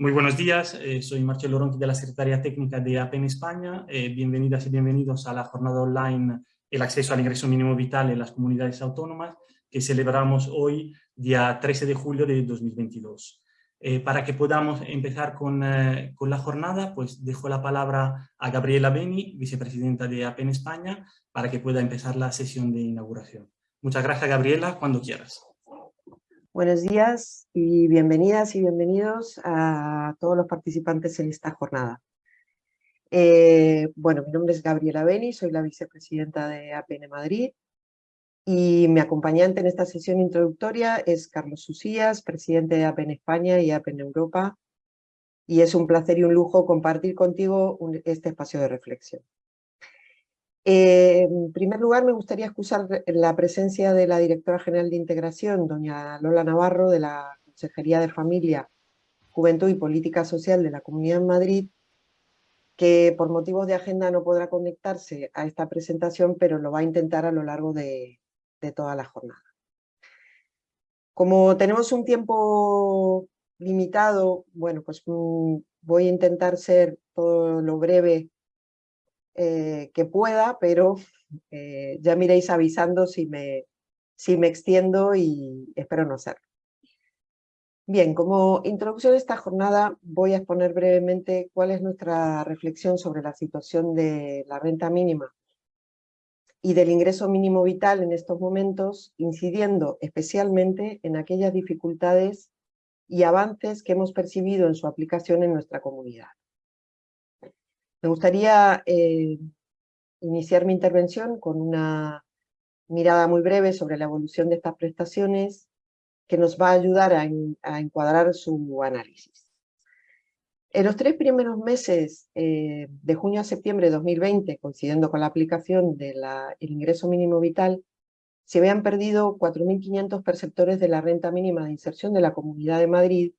Muy buenos días, eh, soy Marcelo Ronqui de la Secretaría Técnica de APEN España. Eh, bienvenidas y bienvenidos a la jornada online El acceso al ingreso mínimo vital en las comunidades autónomas que celebramos hoy, día 13 de julio de 2022. Eh, para que podamos empezar con, con, la jornada, pues dejo la palabra a Gabriela Beni, vicepresidenta de APEN España, para que pueda empezar la sesión de inauguración. Muchas gracias, Gabriela, cuando quieras. Buenos días y bienvenidas y bienvenidos a todos los participantes en esta jornada. Eh, bueno, mi nombre es Gabriela Beni, soy la vicepresidenta de APN Madrid y mi acompañante en esta sesión introductoria es Carlos Susías, presidente de APN España y APN Europa y es un placer y un lujo compartir contigo este espacio de reflexión. Eh, en primer lugar, me gustaría excusar la presencia de la directora general de Integración, doña Lola Navarro, de la Consejería de Familia, Juventud y Política Social de la Comunidad de Madrid, que por motivos de agenda no podrá conectarse a esta presentación, pero lo va a intentar a lo largo de, de toda la jornada. Como tenemos un tiempo limitado, bueno, pues mm, voy a intentar ser todo lo breve eh, que pueda, pero eh, ya me iréis avisando si me, si me extiendo y espero no hacerlo. Bien, como introducción de esta jornada voy a exponer brevemente cuál es nuestra reflexión sobre la situación de la renta mínima y del ingreso mínimo vital en estos momentos, incidiendo especialmente en aquellas dificultades y avances que hemos percibido en su aplicación en nuestra comunidad. Me gustaría eh, iniciar mi intervención con una mirada muy breve sobre la evolución de estas prestaciones que nos va a ayudar a, encuadrar su análisis. En los tres primeros meses, eh, de junio a septiembre de 2020, coincidiendo con la aplicación del ingreso mínimo vital, se habían perdido 4.500 perceptores de la renta mínima de inserción de la Comunidad de Madrid,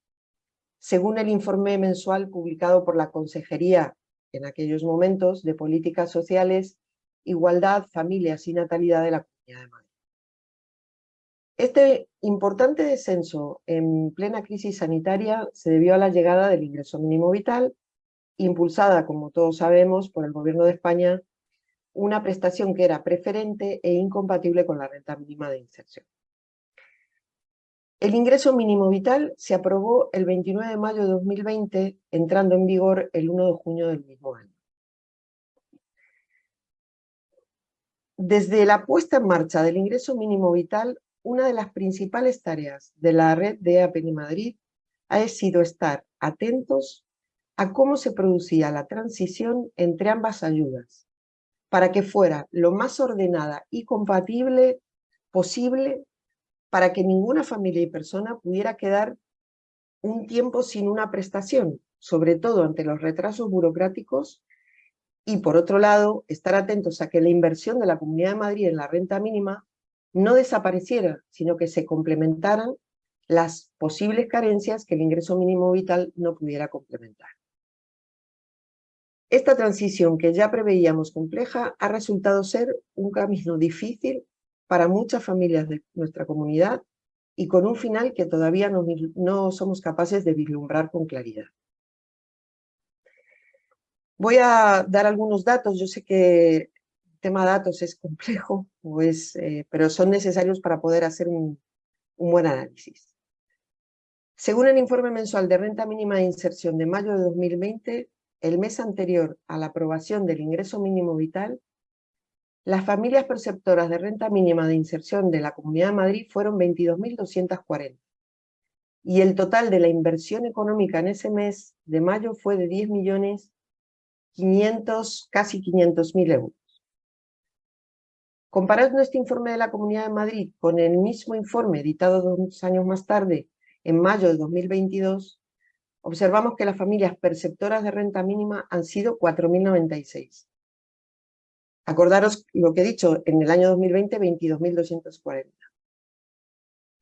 según el informe mensual publicado por la Consejería en aquellos momentos de políticas sociales, igualdad, familias y natalidad de la Comunidad de Madrid. Este importante descenso en plena crisis sanitaria se debió a la llegada del ingreso mínimo vital, impulsada, como todos sabemos, por el Gobierno de España, una prestación que era preferente e incompatible con la renta mínima de inserción. El ingreso mínimo vital se aprobó el 29 de mayo de 2020, entrando en vigor el 1 de junio del mismo año. Desde la puesta en marcha del ingreso mínimo vital, una de las principales tareas de la red de APN Madrid ha sido estar atentos a cómo se producía la transición entre ambas ayudas, para que fuera lo más ordenada y compatible posible para que ninguna familia y persona pudiera quedar un tiempo sin una prestación, sobre todo ante los retrasos burocráticos, y por otro lado, estar atentos a que la inversión de la Comunidad de Madrid en la renta mínima no desapareciera, sino que se complementaran las posibles carencias que el ingreso mínimo vital no pudiera complementar. Esta transición que ya preveíamos compleja ha resultado ser un camino difícil para muchas familias de nuestra comunidad y con un final que todavía no, somos capaces de vislumbrar con claridad. Voy a dar algunos datos, yo sé que el tema datos es complejo, pues, pero son necesarios para poder hacer un, un buen análisis. Según el informe mensual de renta mínima de inserción de mayo de 2020, el mes anterior a la aprobación del ingreso mínimo vital, las familias perceptoras de renta mínima de inserción de la Comunidad de Madrid fueron 22.240 y el total de la inversión económica en ese mes de mayo fue de 10 millones 500, casi 500.000 euros. Comparando este informe de la Comunidad de Madrid con el mismo informe editado dos años más tarde, en mayo de 2022, observamos que las familias perceptoras de renta mínima han sido 4.096 Acordaros lo que he dicho, en el año 2020, 22.240.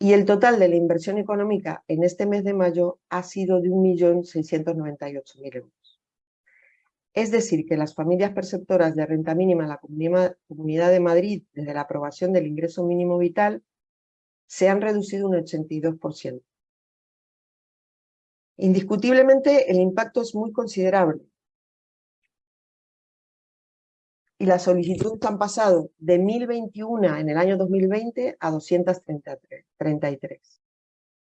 Y el total de la inversión económica en este mes de mayo ha sido de 1.698.000 euros. Es decir, que las familias perceptoras de renta mínima en la Comunidad de Madrid, desde la aprobación del ingreso mínimo vital, se han reducido un 82%. Indiscutiblemente el impacto es muy considerable. Y las solicitudes han pasado de 1021 en el año 2020 a 233.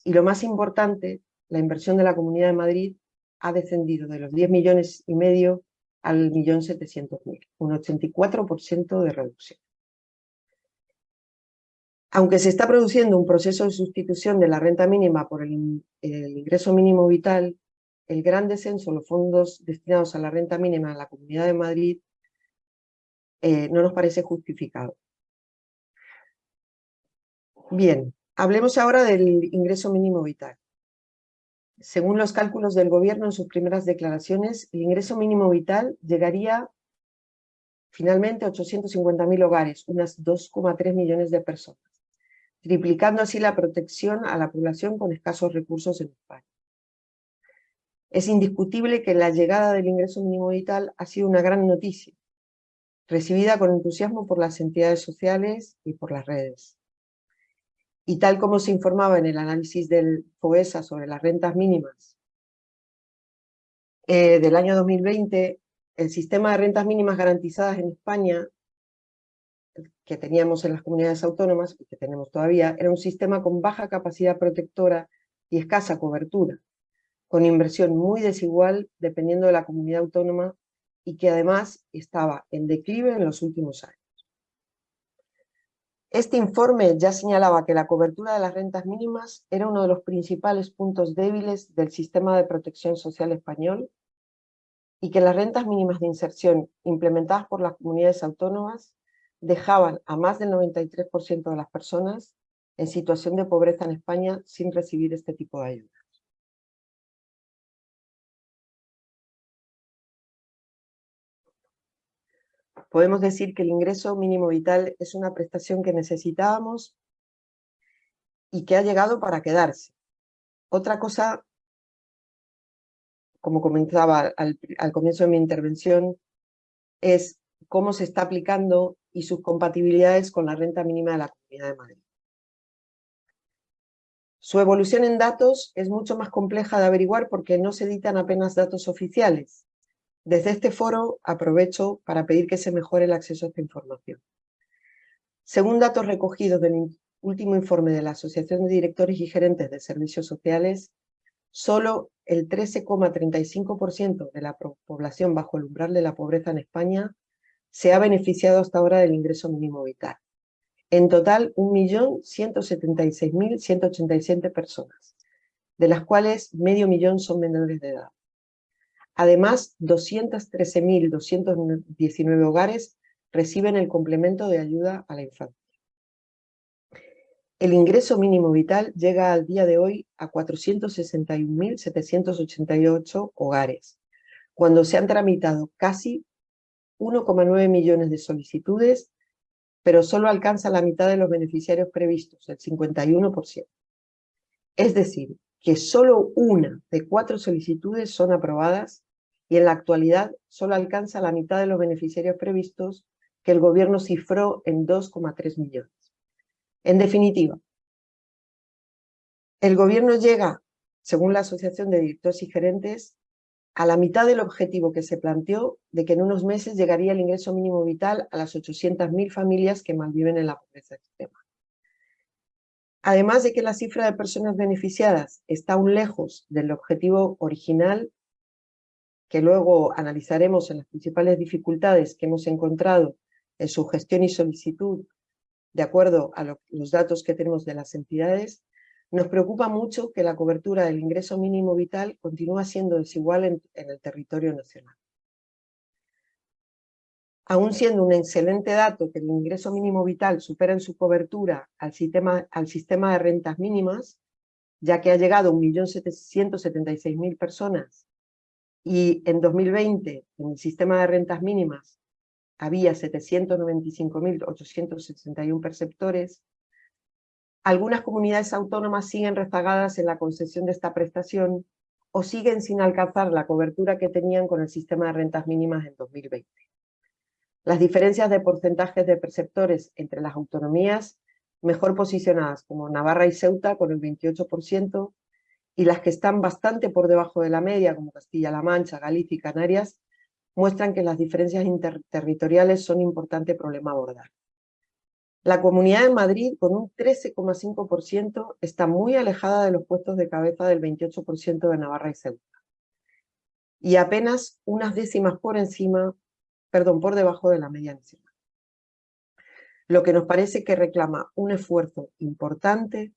Y lo más importante, la inversión de la Comunidad de Madrid ha descendido de los 10 millones y medio al millón 700 mil, un 84% de reducción. Aunque se está produciendo un proceso de sustitución de la renta mínima por el, ingreso mínimo vital, el gran descenso en los fondos destinados a la renta mínima en la Comunidad de Madrid eh, no nos parece justificado. Bien, hablemos ahora del ingreso mínimo vital. Según los cálculos del gobierno en sus primeras declaraciones, el ingreso mínimo vital llegaría finalmente a 850.000 hogares, unas 2,3 millones de personas triplicando así la protección a la población con escasos recursos en España. Es indiscutible que la llegada del ingreso mínimo vital ha sido una gran noticia, recibida con entusiasmo por las entidades sociales y por las redes. Y tal como se informaba en el análisis del FOESA sobre las rentas mínimas eh, del año 2020, el sistema de rentas mínimas garantizadas en España que teníamos en las comunidades autónomas, y que tenemos todavía, era un sistema con baja capacidad protectora y escasa cobertura, con inversión muy desigual dependiendo de la comunidad autónoma y que además estaba en declive en los últimos años. Este informe ya señalaba que la cobertura de las rentas mínimas era uno de los principales puntos débiles del sistema de protección social español y que las rentas mínimas de inserción implementadas por las comunidades autónomas dejaban a más del 93% de las personas en situación de pobreza en España sin recibir este tipo de ayudas. Podemos decir que el ingreso mínimo vital es una prestación que necesitábamos y que ha llegado para quedarse. Otra cosa, como comentaba al, al comienzo de mi intervención, es cómo se está aplicando y sus compatibilidades con la renta mínima de la Comunidad de Madrid. Su evolución en datos es mucho más compleja de averiguar porque no se editan apenas datos oficiales. Desde este foro aprovecho para pedir que se mejore el acceso a esta información. Según datos recogidos del último informe de la Asociación de Directores y Gerentes de Servicios Sociales, solo el 13,35% de la población bajo el umbral de la pobreza en España se ha beneficiado hasta ahora del ingreso mínimo vital. En total, 1.176.187 personas, de las cuales medio millón son menores de edad. Además, 213.219 hogares reciben el complemento de ayuda a la infancia. El ingreso mínimo vital llega al día de hoy a 461.788 hogares, cuando se han tramitado casi 1,9 millones de solicitudes, pero solo alcanza la mitad de los beneficiarios previstos, el 51%. Es decir, que solo una de cuatro solicitudes son aprobadas y en la actualidad solo alcanza la mitad de los beneficiarios previstos que el gobierno cifró en 2,3 millones. En definitiva, el gobierno llega, según la Asociación de Directores y Gerentes, a la mitad del objetivo que se planteó de que en unos meses llegaría el ingreso mínimo vital a las 800.000 familias que malviven en la pobreza extrema. Además de que la cifra de personas beneficiadas está aún lejos del objetivo original, que luego analizaremos en las principales dificultades que hemos encontrado en su gestión y solicitud, de acuerdo a los datos que tenemos de las entidades, nos preocupa mucho que la cobertura del ingreso mínimo vital continúa siendo desigual en, el territorio nacional. Aún siendo un excelente dato que el ingreso mínimo vital supera en su cobertura al sistema, al sistema de rentas mínimas, ya que ha llegado a 1.176.000 personas y en 2020 en el sistema de rentas mínimas había 795.861 perceptores, algunas comunidades autónomas siguen rezagadas en la concesión de esta prestación o siguen sin alcanzar la cobertura que tenían con el sistema de rentas mínimas en 2020. Las diferencias de porcentajes de perceptores entre las autonomías mejor posicionadas como Navarra y Ceuta con el 28% y las que están bastante por debajo de la media, como Castilla-La Mancha, Galicia y Canarias, muestran que las diferencias interterritoriales son un importante problema a abordar. La Comunidad de Madrid, con un 13,5%, está muy alejada de los puestos de cabeza del 28% de Navarra y Ceuta. Y apenas unas décimas por encima, perdón, por debajo de la media nacional. Lo que nos parece que reclama un esfuerzo importante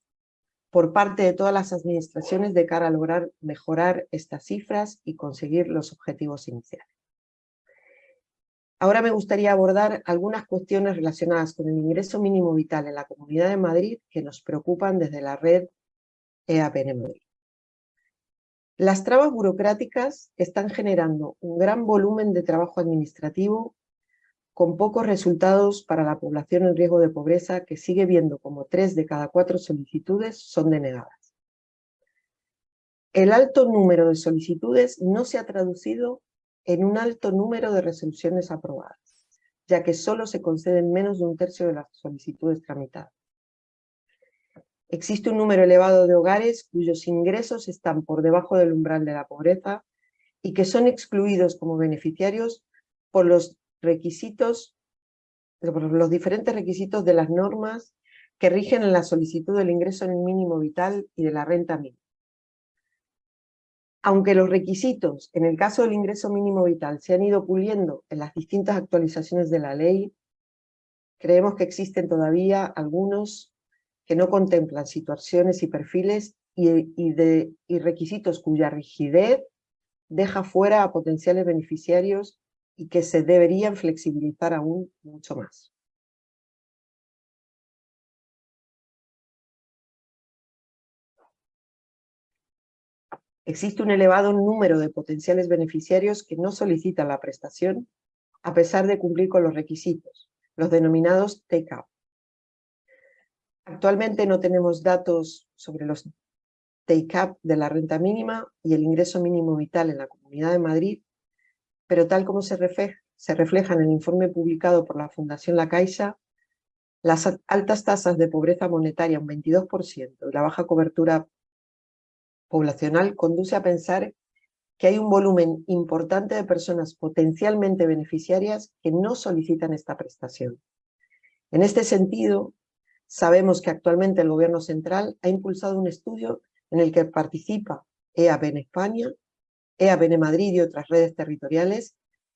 por parte de todas las administraciones de cara a lograr mejorar estas cifras y conseguir los objetivos iniciales. Ahora me gustaría abordar algunas cuestiones relacionadas con el ingreso mínimo vital en la Comunidad de Madrid que nos preocupan desde la red EAPN Madrid. Las trabas burocráticas están generando un gran volumen de trabajo administrativo con pocos resultados para la población en riesgo de pobreza que sigue viendo como tres de cada cuatro solicitudes son denegadas. El alto número de solicitudes no se ha traducido en un alto número de resoluciones aprobadas, ya que solo se conceden menos de un tercio de las solicitudes tramitadas. Existe un número elevado de hogares cuyos ingresos están por debajo del umbral de la pobreza y que son excluidos como beneficiarios por los requisitos, los diferentes requisitos de las normas que rigen en la solicitud del ingreso mínimo vital y de la renta mínima. Aunque los requisitos, en el caso del ingreso mínimo vital, se han ido puliendo en las distintas actualizaciones de la ley, creemos que existen todavía algunos que no contemplan situaciones y perfiles y, requisitos cuya rigidez deja fuera a potenciales beneficiarios y que se deberían flexibilizar aún mucho más. Existe un elevado número de potenciales beneficiarios que no solicitan la prestación a pesar de cumplir con los requisitos, los denominados take-up. Actualmente no tenemos datos sobre los take-up de la renta mínima y el ingreso mínimo vital en la Comunidad de Madrid pero tal como se refleja, en el informe publicado por la Fundación La Caixa, las altas tasas de pobreza monetaria, un 22%, y la baja cobertura poblacional conduce a pensar que hay un volumen importante de personas potencialmente beneficiarias que no solicitan esta prestación. En este sentido, sabemos que actualmente el Gobierno Central ha impulsado un estudio en el que participa EAB en España, EAPN Madrid y otras redes territoriales,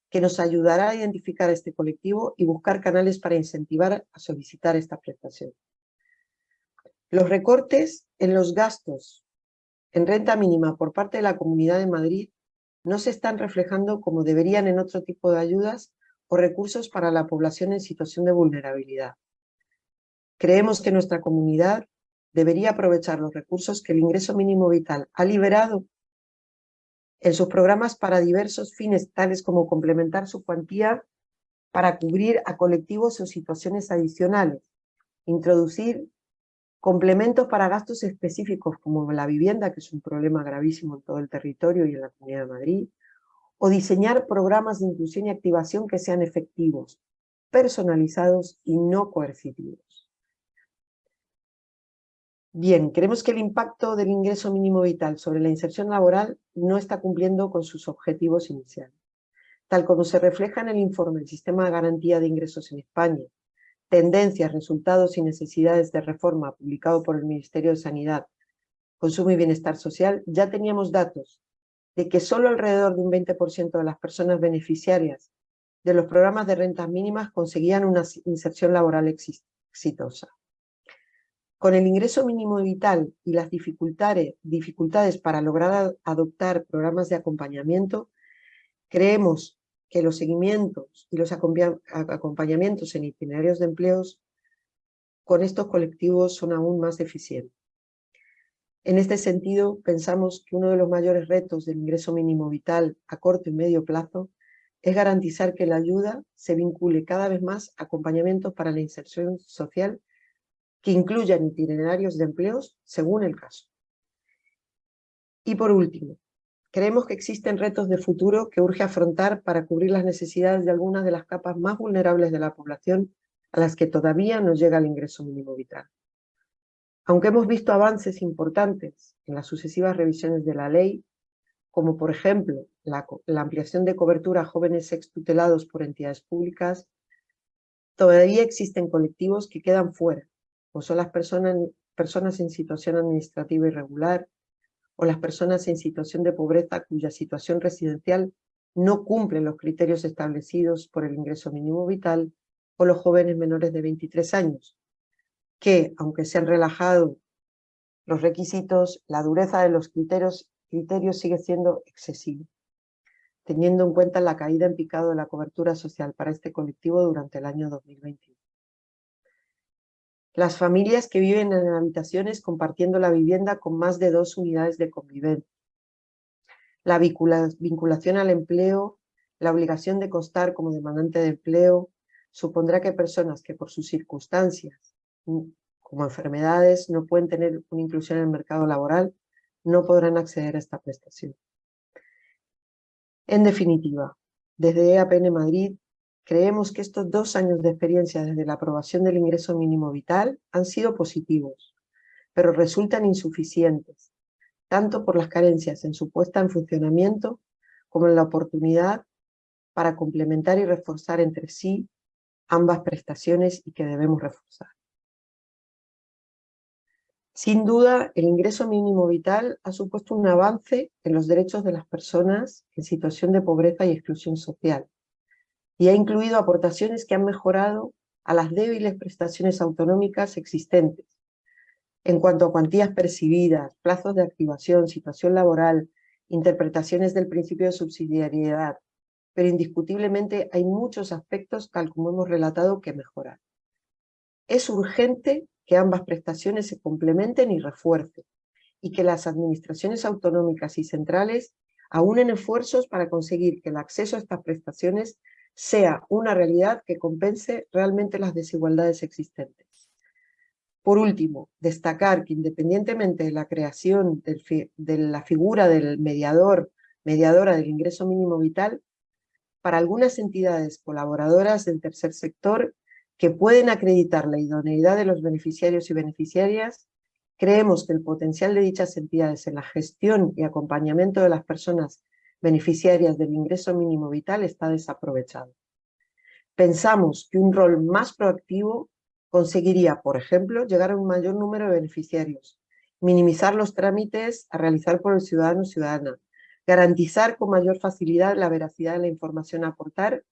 que nos ayudará a identificar este colectivo y buscar canales para incentivar a solicitar esta prestación. Los recortes en los gastos en renta mínima por parte de la Comunidad de Madrid no se están reflejando como deberían en otro tipo de ayudas o recursos para la población en situación de vulnerabilidad. Creemos que nuestra comunidad debería aprovechar los recursos que el ingreso mínimo vital ha liberado en sus programas para diversos fines, tales como complementar su cuantía para cubrir a colectivos o situaciones adicionales, introducir complementos para gastos específicos como la vivienda, que es un problema gravísimo en todo el territorio y en la Comunidad de Madrid, o diseñar programas de inclusión y activación que sean efectivos, personalizados y no coercitivos. Bien, creemos que el impacto del ingreso mínimo vital sobre la inserción laboral no está cumpliendo con sus objetivos iniciales. Tal como se refleja en el informe del Sistema de Garantía de Ingresos en España, Tendencias, Resultados y Necesidades de Reforma, publicado por el Ministerio de Sanidad, Consumo y Bienestar Social, ya teníamos datos de que solo alrededor de un 20% de las personas beneficiarias de los programas de rentas mínimas conseguían una inserción laboral exitosa. Con el ingreso mínimo vital y las dificultades, para lograr adoptar programas de acompañamiento, creemos que los seguimientos y los acompañamientos en itinerarios de empleos con estos colectivos son aún más eficientes. En este sentido, pensamos que uno de los mayores retos del ingreso mínimo vital a corto y medio plazo es garantizar que la ayuda se vincule cada vez más a acompañamientos para la inserción social que incluyan itinerarios de empleos según el caso. Y por último, creemos que existen retos de futuro que urge afrontar para cubrir las necesidades de algunas de las capas más vulnerables de la población a las que todavía no llega el ingreso mínimo vital. Aunque hemos visto avances importantes en las sucesivas revisiones de la ley, como por ejemplo la, ampliación de cobertura a jóvenes extutelados por entidades públicas, todavía existen colectivos que quedan fuera, o son las personas, personas en situación administrativa irregular, o las personas en situación de pobreza cuya situación residencial no cumple los criterios establecidos por el ingreso mínimo vital, o los jóvenes menores de 23 años, que, aunque se han relajado los requisitos, la dureza de los criterios, criterios sigue siendo excesiva, teniendo en cuenta la caída en picado de la cobertura social para este colectivo durante el año 2021. Las familias que viven en habitaciones compartiendo la vivienda con más de dos unidades de convivencia. La vinculación al empleo, la obligación de constar como demandante de empleo, supondrá que personas que por sus circunstancias, mm, como enfermedades, no pueden tener una inclusión en el mercado laboral, no podrán acceder a esta prestación. En definitiva, desde EAPN Madrid creemos que estos dos años de experiencia desde la aprobación del ingreso mínimo vital han sido positivos, pero resultan insuficientes, tanto por las carencias en su puesta en funcionamiento como en la oportunidad para complementar y reforzar entre sí ambas prestaciones y que debemos reforzar. Sin duda, el ingreso mínimo vital ha supuesto un avance en los derechos de las personas en situación de pobreza y exclusión social, y ha incluido aportaciones que han mejorado a las débiles prestaciones autonómicas existentes, en cuanto a cuantías percibidas, plazos de activación, situación laboral, interpretaciones del principio de subsidiariedad, pero indiscutiblemente hay muchos aspectos, tal como hemos relatado, que mejorar. Es urgente que ambas prestaciones se complementen y refuercen, y que las administraciones autonómicas y centrales aúnen esfuerzos para conseguir que el acceso a estas prestaciones sea una realidad que compense realmente las desigualdades existentes. Por último, destacar que independientemente de la creación de la figura del mediador, mediadora del ingreso mínimo vital, para algunas entidades colaboradoras del tercer sector que pueden acreditar la idoneidad de los beneficiarios y beneficiarias, creemos que el potencial de dichas entidades en la gestión y acompañamiento de las personas beneficiarias del ingreso mínimo vital está desaprovechado. Pensamos que un rol más proactivo conseguiría, por ejemplo, llegar a un mayor número de beneficiarios, minimizar los trámites a realizar por el ciudadano o ciudadana, garantizar con mayor facilidad la veracidad de la información a aportar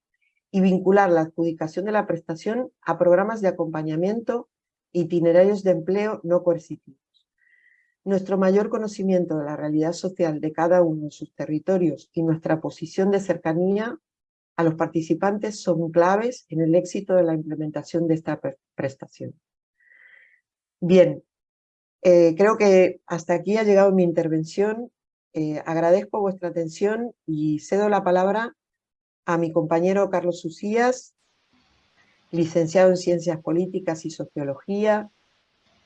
y vincular la adjudicación de la prestación a programas de acompañamiento itinerarios de empleo no coercitivos. Nuestro mayor conocimiento de la realidad social de cada uno de sus territorios y nuestra posición de cercanía a los participantes son claves en el éxito de la implementación de esta prestación. Bien, eh, creo que hasta aquí ha llegado mi intervención eh, agradezco vuestra atención y cedo la palabra a mi compañero Carlos Susías, licenciado en Ciencias Políticas y Sociología,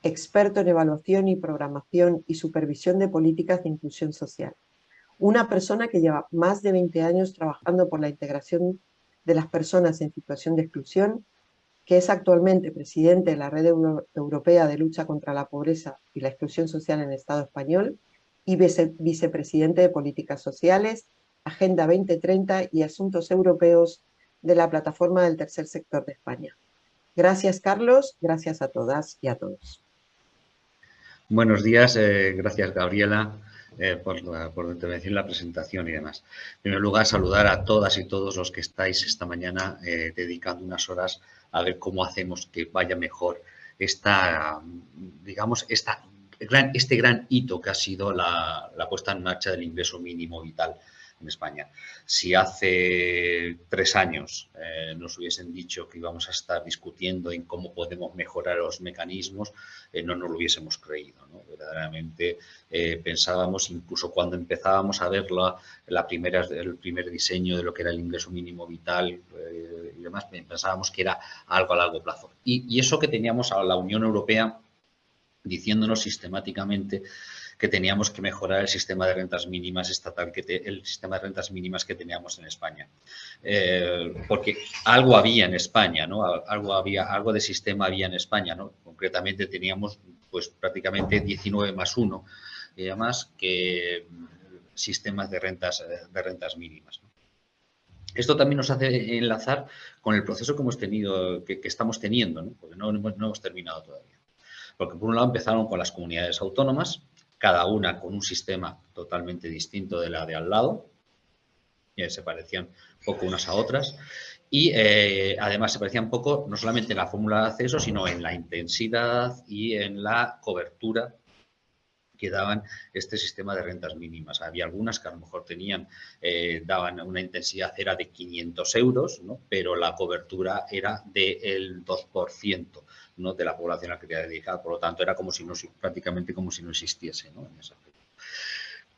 experto en evaluación y programación y supervisión de políticas de inclusión social. Una persona que lleva más de 20 años trabajando por la integración de las personas en situación de exclusión, que es actualmente presidente de la Red Europea de Lucha contra la Pobreza y la Exclusión Social en el Estado español y vicepresidente de Políticas Sociales, Agenda 2030 y Asuntos Europeos de la Plataforma del Tercer Sector de España. Gracias, Carlos. Gracias a todas y a todos. Buenos días. Eh, gracias, Gabriela, eh, por, la, por la intervención, la presentación y demás. En primer lugar, saludar a todas y todos los que estáis esta mañana eh, dedicando unas horas a ver cómo hacemos que vaya mejor esta, digamos, esta este gran hito que ha sido la, puesta en marcha del ingreso mínimo vital en España. Si hace tres años eh, nos hubiesen dicho que íbamos a estar discutiendo en cómo podemos mejorar los mecanismos, eh, no nos lo hubiésemos creído. Verdaderamente eh, pensábamos, incluso cuando empezábamos a ver la, primera, el primer diseño de lo que era el ingreso mínimo vital y demás, pensábamos que era algo a largo plazo. Y, y eso que teníamos a la Unión Europea diciéndonos sistemáticamente que teníamos que mejorar el sistema de rentas mínimas estatal, que el sistema de rentas mínimas que teníamos en España. Eh, porque algo había en España, ¿no? Algo, había, algo de sistema había en España, ¿no? Concretamente teníamos pues prácticamente 19 más 1 y además que sistemas de rentas, de rentas mínimas. Esto también nos hace enlazar con el proceso que hemos tenido, que, estamos teniendo, porque no, no, hemos terminado todavía. Porque por un lado empezaron con las comunidades autónomas, cada una con un sistema totalmente distinto de la de al lado, y se parecían poco unas a otras, y eh, además se parecían poco no solamente en la fórmula de acceso, sino en la intensidad y en la cobertura que daban este sistema de rentas mínimas. Había algunas que a lo mejor tenían, eh, daban una intensidad era de 500 euros, ¿no? pero la cobertura era del 2% de la población a la que quería dedicar. Por lo tanto, era como si no, prácticamente como si no existiese en ese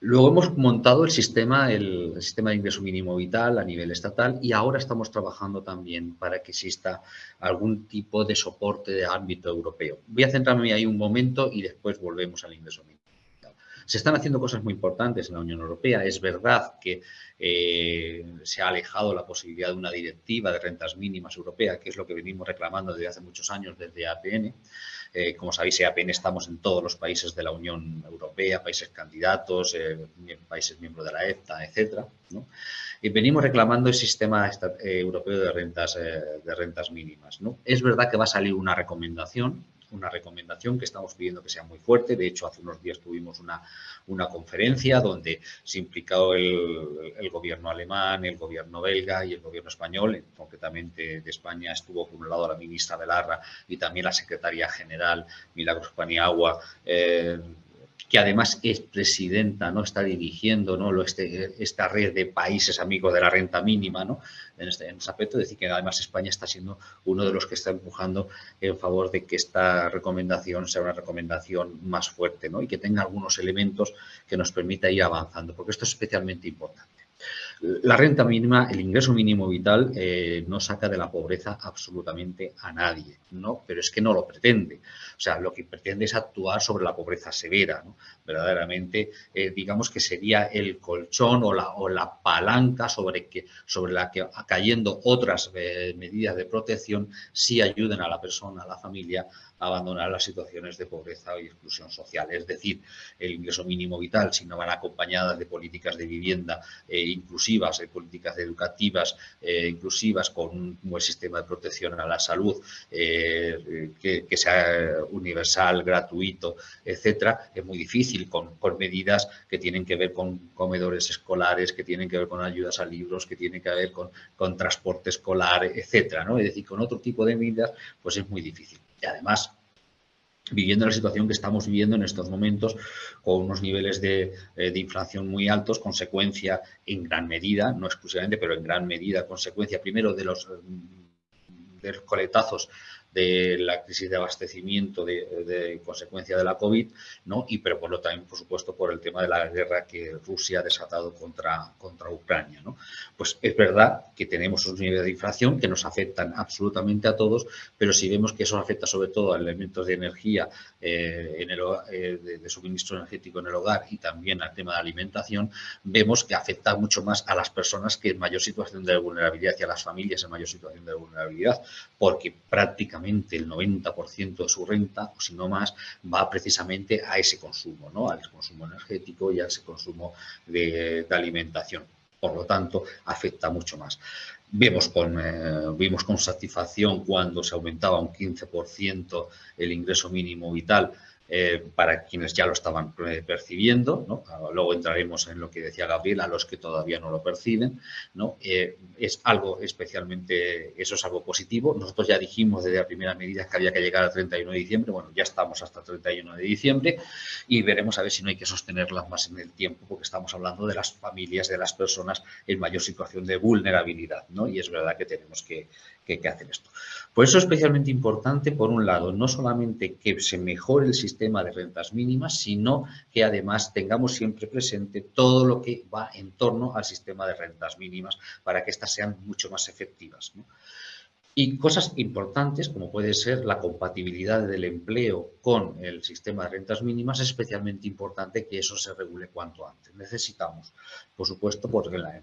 Luego hemos montado el sistema, el, sistema de ingreso mínimo vital a nivel estatal y ahora estamos trabajando también para que exista algún tipo de soporte de ámbito europeo. Voy a centrarme ahí un momento y después volvemos al ingreso mínimo. Se están haciendo cosas muy importantes en la Unión Europea. Es verdad que eh, se ha alejado la posibilidad de una directiva de rentas mínimas europea, que es lo que venimos reclamando desde hace muchos años desde APN. Eh, como sabéis, en APN estamos en todos los países de la Unión Europea, países candidatos, eh, países miembros de la EFTA, etcétera. Y venimos reclamando el sistema europeo de rentas, de rentas mínimas. ¿no? Es verdad que va a salir una recomendación una recomendación que estamos pidiendo que sea muy fuerte. De hecho, hace unos días tuvimos una, una conferencia donde se implicó el, el, gobierno alemán, el gobierno belga y el gobierno español. Concretamente de España estuvo por un lado la ministra Belarra y también la secretaria general Milagros Paniagua, eh, que además es presidenta, ¿no? Está dirigiendo ¿no? Este, esta red de países amigos de la renta mínima, ¿no? En este, aspecto, decir que además España está siendo uno de los que está empujando en favor de que esta recomendación sea una recomendación más fuerte, ¿no? Y que tenga algunos elementos que nos permita ir avanzando, porque esto es especialmente importante. La renta mínima, el ingreso mínimo vital, eh, no saca de la pobreza absolutamente a nadie, ¿no? Pero es que no lo pretende. O sea, lo que pretende es actuar sobre la pobreza severa, ¿no? Verdaderamente, eh, digamos que sería el colchón o la, o la palanca sobre, que, sobre la que, cayendo otras eh, medidas de protección, sí ayuden a la persona, a la familia, abandonar las situaciones de pobreza y exclusión social. Es decir, el ingreso mínimo vital, si no van acompañadas de políticas de vivienda eh, inclusivas, de políticas educativas eh, inclusivas, con un buen sistema de protección a la salud, eh, que, sea universal, gratuito, etcétera, es muy difícil con, medidas que tienen que ver con comedores escolares, que tienen que ver con ayudas a libros, que tienen que ver con, con transporte escolar, etcétera. ¿no? Es decir, con otro tipo de medidas, pues es muy difícil. Y además, viviendo la situación que estamos viviendo en estos momentos, con unos niveles de, eh, de, inflación muy altos, consecuencia en gran medida, no exclusivamente, pero en gran medida, consecuencia primero de los, de los coletazos de la crisis de abastecimiento de, consecuencia de la COVID, ¿no? y pero por lo también, por supuesto, por el tema de la guerra que Rusia ha desatado contra, contra Ucrania. ¿no? Pues es verdad que tenemos unos niveles de inflación que nos afectan absolutamente a todos, pero si vemos que eso afecta sobre todo a elementos de energía, eh, en el, eh, de, suministro energético en el hogar y también al tema de alimentación, vemos que afecta mucho más a las personas que en mayor situación de vulnerabilidad y a las familias en mayor situación de vulnerabilidad, porque prácticamente el 90% de su renta, o si no más, va precisamente a ese consumo, ¿no? al consumo energético y a ese consumo de, alimentación. Por lo tanto, afecta mucho más. Vemos con, eh, vimos con satisfacción cuando se aumentaba un 15% el ingreso mínimo vital eh, para quienes ya lo estaban eh, percibiendo, ¿no? Ah, luego entraremos en lo que decía Gabriel, a los que todavía no lo perciben, ¿no? Eh, es algo especialmente, eso es algo positivo. Nosotros ya dijimos desde la primera medida que había que llegar al 31 de diciembre, bueno, ya estamos hasta el 31 de diciembre y veremos a ver si no hay que sostenerlas más en el tiempo porque estamos hablando de las familias, de las personas en mayor situación de vulnerabilidad, ¿no? Y es verdad que tenemos que, que, que hacer esto. Por eso es especialmente importante, por un lado, no solamente que se mejore el sistema de rentas mínimas, sino que además tengamos siempre presente todo lo que va en torno al sistema de rentas mínimas para que éstas sean mucho más efectivas. Y cosas importantes, como puede ser la compatibilidad del empleo con el sistema de rentas mínimas, es especialmente importante que eso se regule cuanto antes. Necesitamos, por supuesto, porque la,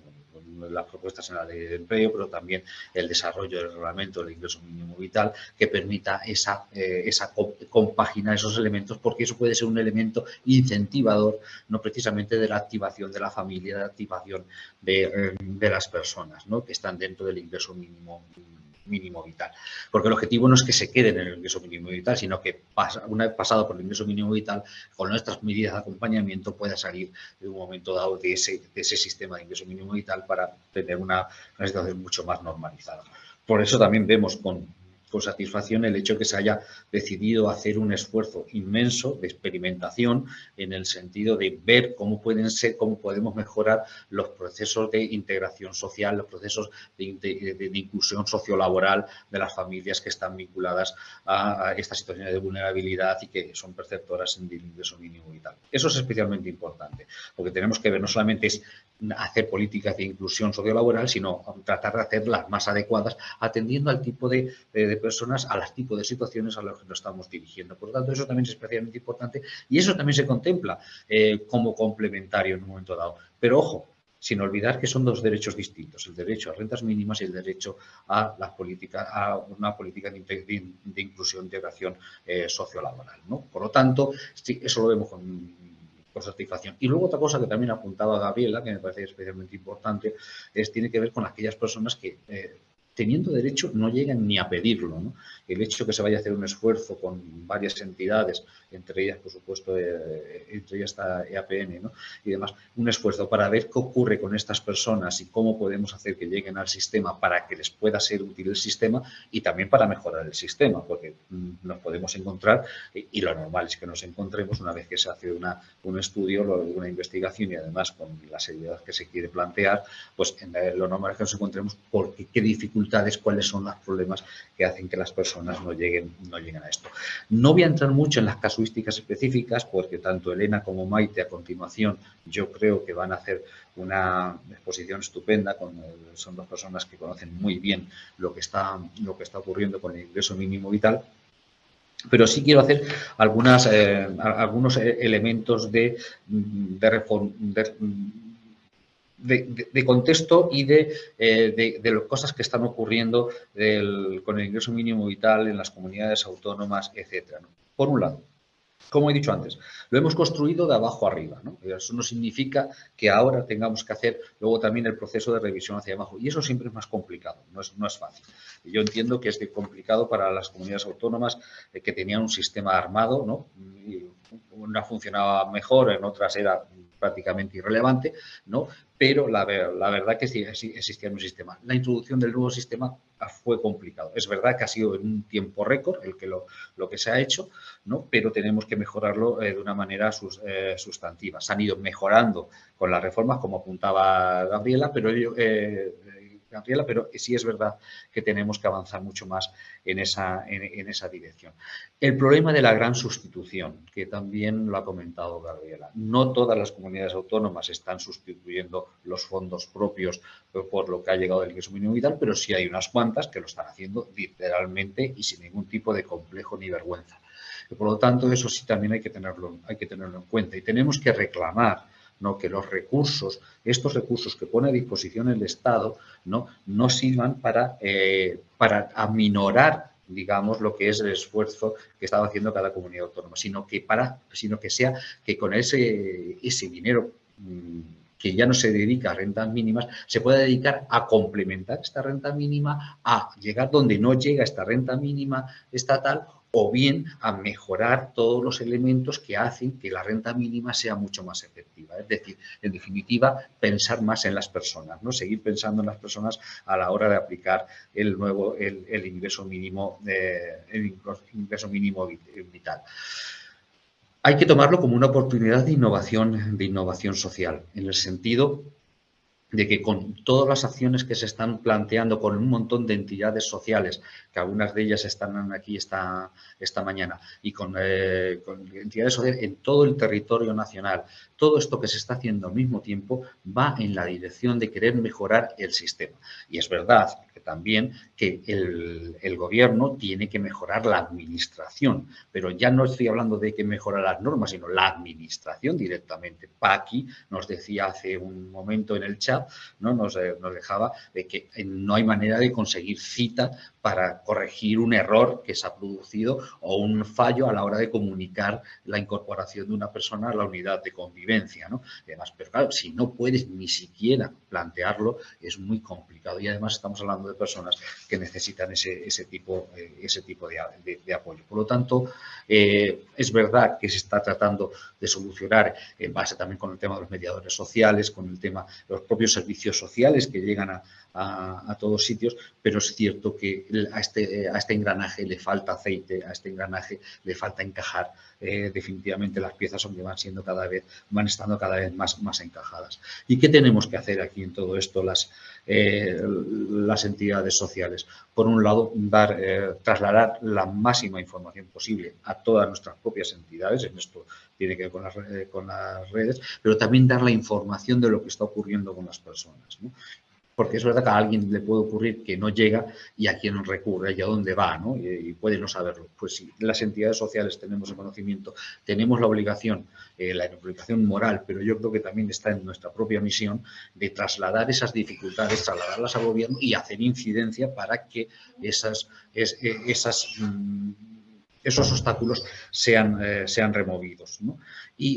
las propuestas en la ley de empleo, pero también el desarrollo del reglamento del ingreso mínimo vital que permita esa, eh, esa compaginar esos elementos, porque eso puede ser un elemento incentivador, no precisamente de la activación de la familia, de la activación de, eh, de las personas ¿no? que están dentro del ingreso mínimo mínimo vital. Porque el objetivo no es que se queden en el ingreso mínimo vital, sino que una vez pasado por el ingreso mínimo vital, con nuestras medidas de acompañamiento pueda salir en un momento dado de ese, de ese sistema de ingreso mínimo vital para tener una, una situación mucho más normalizada. Por eso también vemos con con satisfacción el hecho que se haya decidido hacer un esfuerzo inmenso de experimentación en el sentido de ver cómo pueden ser, cómo podemos mejorar los procesos de integración social, los procesos de, inclusión sociolaboral de las familias que están vinculadas a, estas situaciones de vulnerabilidad y que son perceptoras en ingreso mínimo vital. Eso es especialmente importante, porque tenemos que ver no solamente es hacer políticas de inclusión sociolaboral, sino tratar de hacerlas más adecuadas, atendiendo al tipo de, personas, a los tipos de situaciones a los que nos estamos dirigiendo. Por lo tanto, eso también es especialmente importante y eso también se contempla eh, como complementario en un momento dado. Pero ojo, sin olvidar que son dos derechos distintos, el derecho a rentas mínimas y el derecho a, la política, a una política de, inclusión, integración eh, sociolaboral. ¿no? Por lo tanto, eso lo vemos con por satisfacción. Y luego otra cosa que también apuntaba Gabriela, que me parece especialmente importante, es tiene que ver con aquellas personas que eh, teniendo derecho no llegan ni a pedirlo. El hecho que se vaya a hacer un esfuerzo con varias entidades, entre ellas, por supuesto, eh, entre ellas está EAPN y demás, un esfuerzo para ver qué ocurre con estas personas y cómo podemos hacer que lleguen al sistema para que les pueda ser útil el sistema y también para mejorar el sistema, porque mm, nos podemos encontrar, y, lo normal es que nos encontremos una vez que se hace una, un estudio, una investigación y además con la seriedad que se quiere plantear, pues lo normal es que nos encontremos porque qué dificultades cuáles son los problemas que hacen que las personas no lleguen, no lleguen a esto. No voy a entrar mucho en las casuísticas específicas porque tanto Elena como Maite a continuación yo creo que van a hacer una exposición estupenda, son dos personas que conocen muy bien lo que está, lo que está ocurriendo con el ingreso mínimo vital pero sí quiero hacer algunas, eh, algunos elementos de, de, de, de, contexto y de, eh, de, las cosas que están ocurriendo con el ingreso mínimo vital en las comunidades autónomas, etcétera. Por un lado, como he dicho antes, lo hemos construido de abajo arriba. Eso no significa que ahora tengamos que hacer luego también el proceso de revisión hacia abajo. Y eso siempre es más complicado, no es, no es fácil. Yo entiendo que es complicado para las comunidades autónomas eh, que tenían un sistema armado, ¿no? Y una funcionaba mejor, en otras era prácticamente irrelevante, ¿no? pero la, la verdad que sí, existía un sistema. La introducción del nuevo sistema fue complicado. Es verdad que ha sido en un tiempo récord el que lo, que se ha hecho, ¿no? pero tenemos que mejorarlo eh, de una manera eh, sustantiva. Se han ido mejorando con las reformas, como apuntaba Gabriela, pero ello, eh, Gabriela, pero sí es verdad que tenemos que avanzar mucho más en esa, en, esa dirección. El problema de la gran sustitución, que también lo ha comentado Gabriela. No todas las comunidades autónomas están sustituyendo los fondos propios por lo que ha llegado el ingreso mínimo vital, pero sí hay unas cuantas que lo están haciendo literalmente y sin ningún tipo de complejo ni vergüenza. Por lo tanto, eso sí también hay que tenerlo, hay que tenerlo en cuenta y tenemos que reclamar ¿no? que los recursos, estos recursos que pone a disposición el Estado, no, no sirvan para, eh, para aminorar digamos, lo que es el esfuerzo que estaba haciendo cada comunidad autónoma, sino que, para, sino que sea que con ese, ese dinero mm, que ya no se dedica a rentas mínimas, se pueda dedicar a complementar esta renta mínima, a llegar donde no llega esta renta mínima estatal o bien a mejorar todos los elementos que hacen que la renta mínima sea mucho más efectiva. Es decir, en definitiva, pensar más en las personas, ¿no? seguir pensando en las personas a la hora de aplicar el nuevo, el, ingreso mínimo, eh, el ingreso mínimo vital. Hay que tomarlo como una oportunidad de innovación, de innovación social, en el sentido de que con todas las acciones que se están planteando con un montón de entidades sociales, que algunas de ellas están aquí esta, esta mañana, y con, eh, con, entidades sociales en todo el territorio nacional, todo esto que se está haciendo al mismo tiempo va en la dirección de querer mejorar el sistema. Y es verdad que también que el, el gobierno tiene que mejorar la administración, pero ya no estoy hablando de que mejorar las normas, sino la administración directamente. Paqui nos decía hace un momento en el chat ¿no? Nos, eh, nos, dejaba de que no hay manera de conseguir cita para corregir un error que se ha producido o un fallo a la hora de comunicar la incorporación de una persona a la unidad de convivencia. ¿no? Además, pero claro, si no puedes ni siquiera plantearlo, es muy complicado. Y además estamos hablando de personas que necesitan ese, ese tipo, eh, ese tipo de, apoyo. Por lo tanto, eh, es verdad que se está tratando de solucionar en base también con el tema de los mediadores sociales, con el tema de los propios servicios sociales que llegan a, a, todos sitios, pero es cierto que a este, a este engranaje le falta aceite, a este engranaje le falta encajar eh, definitivamente las piezas donde van siendo cada vez, van estando cada vez más, más encajadas. ¿Y qué tenemos que hacer aquí en todo esto las, eh, las entidades sociales? Por un lado, eh, trasladar la máxima información posible a todas nuestras propias entidades, en esto tiene que ver con las, con las redes, pero también dar la información de lo que está ocurriendo con las personas. Porque es verdad que a alguien le puede ocurrir que no llega y a quién recurre y a dónde va, ¿no? Y, puede no saberlo. Pues si las entidades sociales tenemos el conocimiento, tenemos la obligación, eh, la obligación moral, pero yo creo que también está en nuestra propia misión de trasladar esas dificultades, trasladarlas al gobierno y hacer incidencia para que esas mmm, esos obstáculos sean, eh, sean removidos.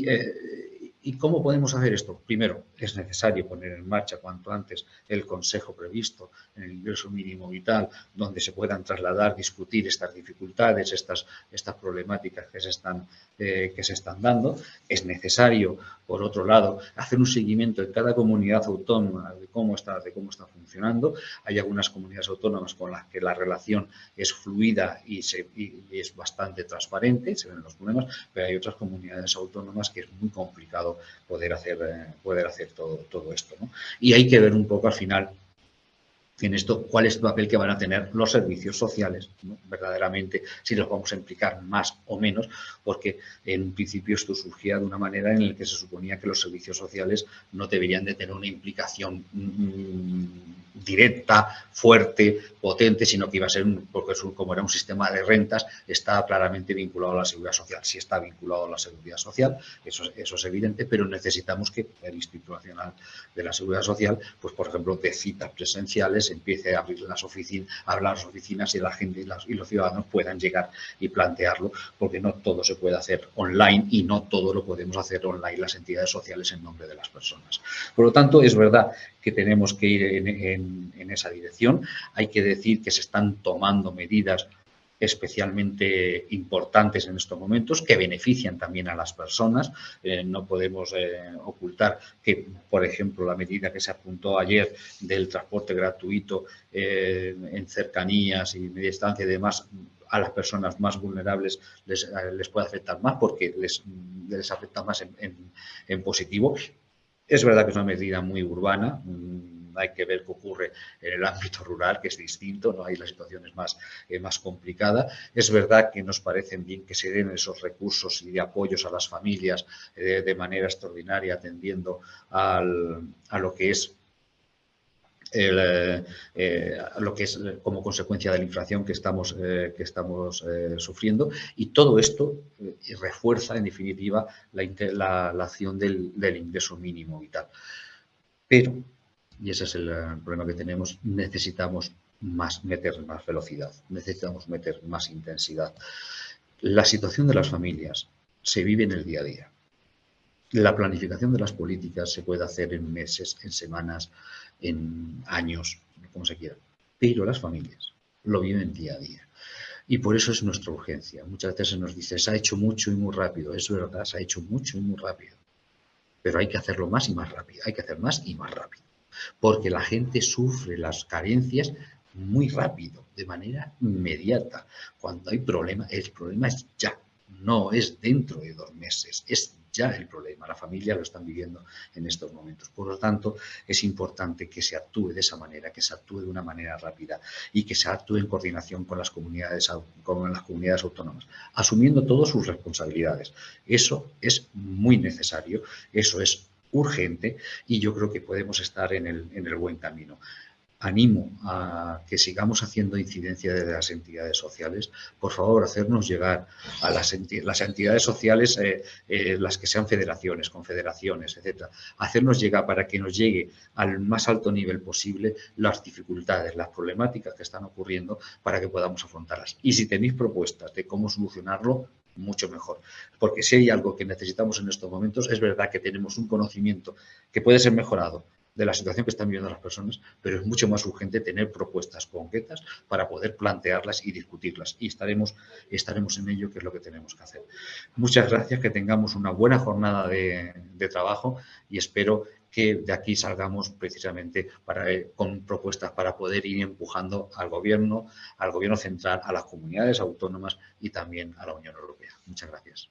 eh, ¿Y cómo podemos hacer esto? Primero, es necesario poner en marcha cuanto antes el consejo previsto en el ingreso mínimo vital, donde se puedan trasladar, discutir estas dificultades, estas, estas problemáticas que se, están, eh, que se están dando. Es necesario, por otro lado, hacer un seguimiento en cada comunidad autónoma de cómo está, de cómo está funcionando. Hay algunas comunidades autónomas con las que la relación es fluida y, es bastante transparente, se ven los problemas, pero hay otras comunidades autónomas que es muy complicado poder hacer, eh, poder hacer todo, todo esto. ¿no? Y hay que ver un poco al final en esto cuál es el papel que van a tener los servicios sociales, verdaderamente, si los vamos a implicar más o menos, porque en principio esto surgía de una manera en la que se suponía que los servicios sociales no deberían de tener una implicación mmm, directa, fuerte, potente, sino que iba a ser, un, porque como era un sistema de rentas, está claramente vinculado a la seguridad social. Si está vinculado a la seguridad social, eso, eso es evidente, pero necesitamos que el Instituto Nacional de la Seguridad Social, pues por ejemplo, de citas presenciales, empiece a abrir las oficinas, a las oficinas y la gente y, los ciudadanos puedan llegar y plantearlo, porque no todo se puede hacer online y no todo lo podemos hacer online las entidades sociales en nombre de las personas. Por lo tanto, es verdad que tenemos que ir en esa dirección. Hay que decir que se están tomando medidas especialmente importantes en estos momentos, que benefician también a las personas. Eh, no podemos eh, ocultar que, por ejemplo, la medida que se apuntó ayer del transporte gratuito eh, en cercanías y media distancia y demás, a las personas más vulnerables les, les puede afectar más porque les, les afecta más en, en, en positivo. Es verdad que es una medida muy urbana, hay que ver qué ocurre en el ámbito rural, que es distinto, no hay la situación es más, eh, más complicada. Es verdad que nos parecen bien que se den esos recursos y de apoyos a las familias eh, de manera extraordinaria, atendiendo al, a lo que es el, eh, lo que es como consecuencia de la inflación que estamos, eh, que estamos eh, sufriendo y todo esto eh, refuerza en definitiva la, la, la acción del, del, ingreso mínimo vital. Pero, y ese es el, el problema que tenemos, necesitamos más, meter más velocidad, necesitamos meter más intensidad. La situación de las familias se vive en el día a día. La planificación de las políticas se puede hacer en meses, en semanas, en años, como se quiera. Pero las familias lo viven día a día. Y por eso es nuestra urgencia. Muchas veces se nos dice, se ha hecho mucho y muy rápido. Es verdad, se ha hecho mucho y muy rápido. Pero hay que hacerlo más y más rápido. Hay que hacer más y más rápido. Porque la gente sufre las carencias muy rápido, de manera inmediata. Cuando hay problema, el problema es ya. No es dentro de dos meses, es ya el problema, la familia lo están viviendo en estos momentos. Por lo tanto, es importante que se actúe de esa manera, que se actúe de una manera rápida y que se actúe en coordinación con las comunidades, con las comunidades autónomas, asumiendo todas sus responsabilidades. Eso es muy necesario, eso es urgente y yo creo que podemos estar en el, en el buen camino animo a que sigamos haciendo incidencia de las entidades sociales. Por favor, hacernos llegar a las, entidades sociales, eh, eh, las que sean federaciones, confederaciones, etcétera, hacernos llegar para que nos llegue al más alto nivel posible las dificultades, las problemáticas que están ocurriendo para que podamos afrontarlas. Y si tenéis propuestas de cómo solucionarlo, mucho mejor. Porque si hay algo que necesitamos en estos momentos, es verdad que tenemos un conocimiento que puede ser mejorado, de la situación que están viviendo las personas, pero es mucho más urgente tener propuestas concretas para poder plantearlas y discutirlas. Y estaremos, estaremos en ello, que es lo que tenemos que hacer. Muchas gracias, que tengamos una buena jornada de, trabajo y espero que de aquí salgamos precisamente eh, con propuestas para poder ir empujando al Gobierno, al Gobierno central, a las comunidades autónomas y también a la Unión Europea. Muchas gracias.